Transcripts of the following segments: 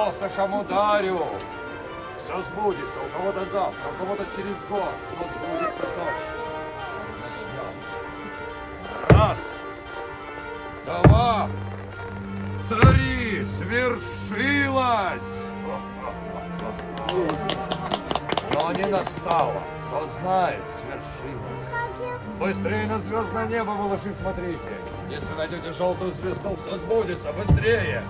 клялся Хамударю. Все сбудется, у кого-то завтра, у кого-то через год, но сбудется точно. Раз, два, три, свершилось! Но не настало. Кто знает, свершилось. Быстрее на звездное небо, малыши, смотрите. Если найдете желтую звезду, все сбудется. Быстрее!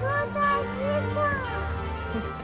Золотая звезда!